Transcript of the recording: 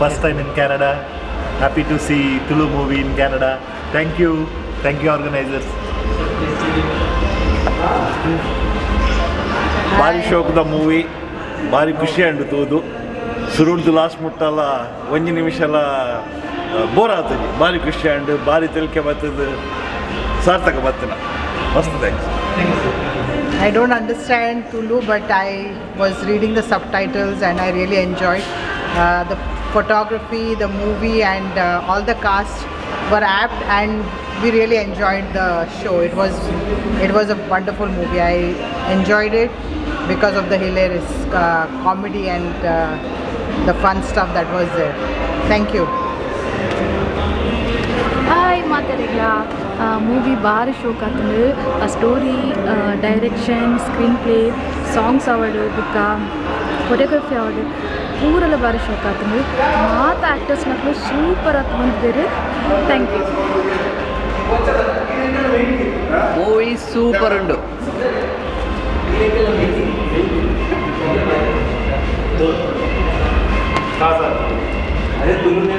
first time in Canada. Happy to see Tulu movie in Canada. Thank you. Thank you, organizers. ಭಾರಿ ಶೋಕದ movie ಭಾರಿ ಖುಷಿ ಅಂಡ್ತುದು ಸುರುಡ್ದು last ಮುಟ್ಟಲ್ಲ ಒಂಜಿ ನಿಮಿಷ ಎಲ್ಲ ಬೋರ್ ಆಗ್ತದೆ ಭಾರಿ ಖುಷಿ ಅಂಡ್ ಭಾರಿ ತಿಳ್ಕೆ ಬರ್ತದೆ ಸಾರ್ಥಕ ಬರ್ತಿನ ಮಸ್ತ್ thanks I don't understand Tulu, but I was reading the subtitles and I really enjoyed uh, the photography, the movie and uh, all the cast were apt and we really enjoyed the show. It was it was a wonderful movie. I enjoyed it because of the hilarious uh, comedy and uh, the fun stuff that was there. Thank you. Hi, Matalega. Movie பார ஷோக்காத்துண்டு story Story, screen play songs அவடு பிக்கா choreography award ಪೂರೆಲ್ಲ ಭಾರಿ ಶೋಕ್ ಆತಂದು ಮಾತ actors ಮಕ್ಕಳು super ಆಗಿ ಬಂದಿದ್ದಾರೆ thank you movie super ಉಂಡು ಅದೇ ತುಳುನೇ